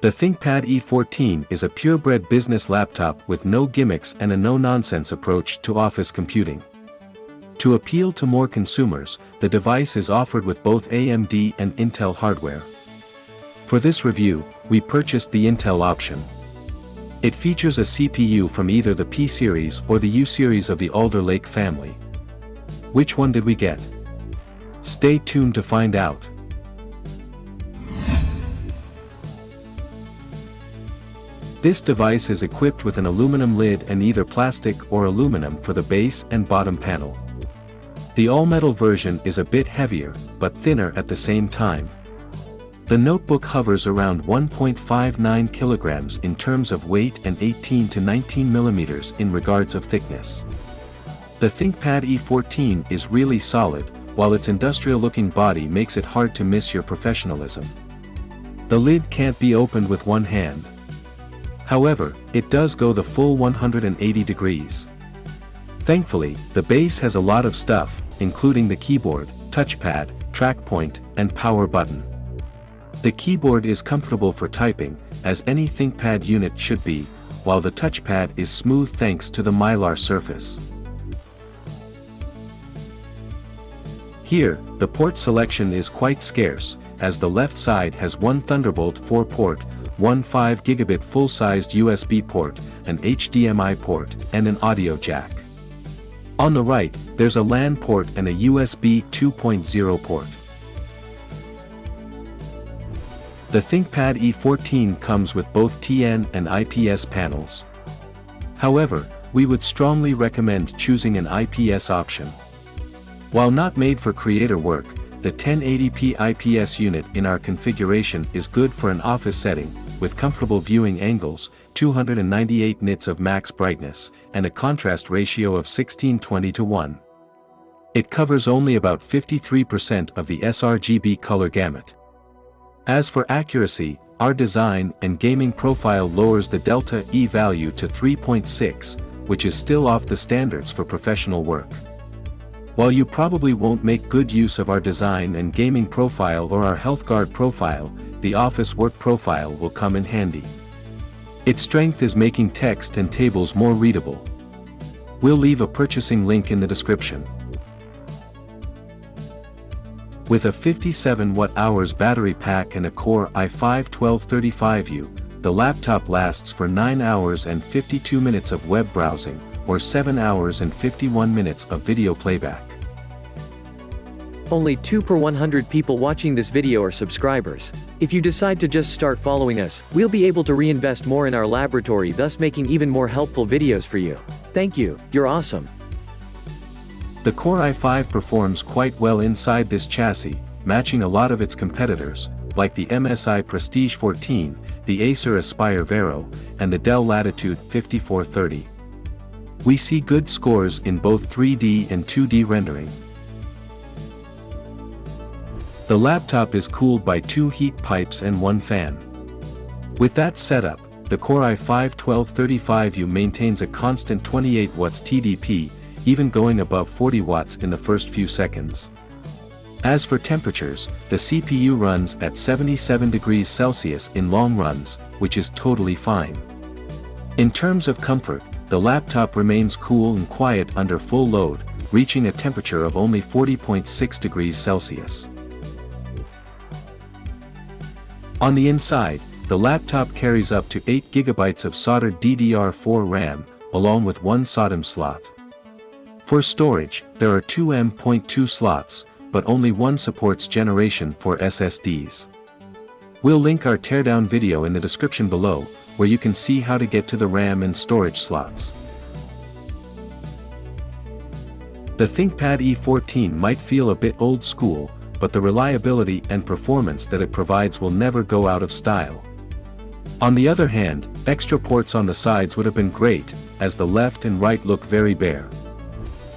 The ThinkPad E14 is a purebred business laptop with no gimmicks and a no-nonsense approach to office computing. To appeal to more consumers, the device is offered with both AMD and Intel hardware. For this review, we purchased the Intel option. It features a CPU from either the P-series or the U-series of the Alder Lake family. Which one did we get? Stay tuned to find out. This device is equipped with an aluminum lid and either plastic or aluminum for the base and bottom panel. The all-metal version is a bit heavier, but thinner at the same time. The notebook hovers around 1.59 kilograms in terms of weight and 18 to 19 millimeters in regards of thickness. The ThinkPad E14 is really solid, while its industrial-looking body makes it hard to miss your professionalism. The lid can't be opened with one hand. However, it does go the full 180 degrees. Thankfully, the base has a lot of stuff, including the keyboard, touchpad, track point, and power button. The keyboard is comfortable for typing, as any ThinkPad unit should be, while the touchpad is smooth thanks to the mylar surface. Here, the port selection is quite scarce, as the left side has one Thunderbolt 4 port, one 5 gigabit full-sized USB port, an HDMI port, and an audio jack. On the right, there's a LAN port and a USB 2.0 port. The ThinkPad E14 comes with both TN and IPS panels. However, we would strongly recommend choosing an IPS option. While not made for creator work, the 1080p IPS unit in our configuration is good for an office setting, with comfortable viewing angles, 298 nits of max brightness, and a contrast ratio of 1620 to 1. It covers only about 53% of the sRGB color gamut. As for accuracy, our design and gaming profile lowers the delta E value to 3.6, which is still off the standards for professional work. While you probably won't make good use of our design and gaming profile or our HealthGuard profile, the office work profile will come in handy. Its strength is making text and tables more readable. We'll leave a purchasing link in the description. With a 57 watt-hours battery pack and a Core i5-1235U, the laptop lasts for 9 hours and 52 minutes of web browsing, or 7 hours and 51 minutes of video playback. Only 2 per 100 people watching this video are subscribers. If you decide to just start following us, we'll be able to reinvest more in our laboratory thus making even more helpful videos for you. Thank you, you're awesome. The Core i5 performs quite well inside this chassis, matching a lot of its competitors, like the MSI Prestige 14, the Acer Aspire Vero, and the Dell Latitude 5430. We see good scores in both 3D and 2D rendering, the laptop is cooled by two heat pipes and one fan. With that setup, the Core i5-1235U maintains a constant 28 watts TDP, even going above 40 watts in the first few seconds. As for temperatures, the CPU runs at 77 degrees Celsius in long runs, which is totally fine. In terms of comfort, the laptop remains cool and quiet under full load, reaching a temperature of only 40.6 degrees Celsius. On the inside, the laptop carries up to 8 GB of soldered DDR4 RAM, along with one SODIMM slot. For storage, there are two M.2 slots, but only one supports Generation 4 SSDs. We'll link our teardown video in the description below, where you can see how to get to the RAM and storage slots. The ThinkPad E14 might feel a bit old school, but the reliability and performance that it provides will never go out of style. On the other hand, extra ports on the sides would have been great, as the left and right look very bare.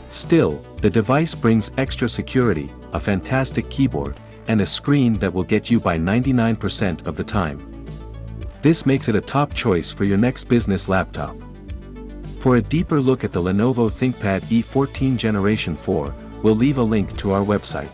Still, the device brings extra security, a fantastic keyboard, and a screen that will get you by 99% of the time. This makes it a top choice for your next business laptop. For a deeper look at the Lenovo ThinkPad E14 Generation 4, we'll leave a link to our website.